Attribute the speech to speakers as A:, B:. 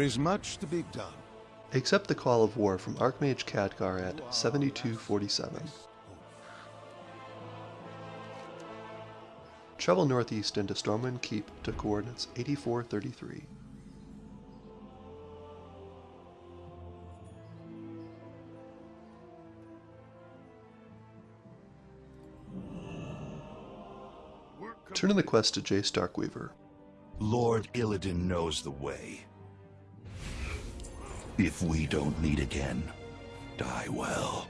A: is much to be done.
B: Accept the call of war from Archmage Khadgar at 7247. Travel northeast into Stormwind Keep to coordinates 8433. Turn in the quest to Jace Darkweaver.
C: Lord Illidan knows the way. If we don't meet again, die well.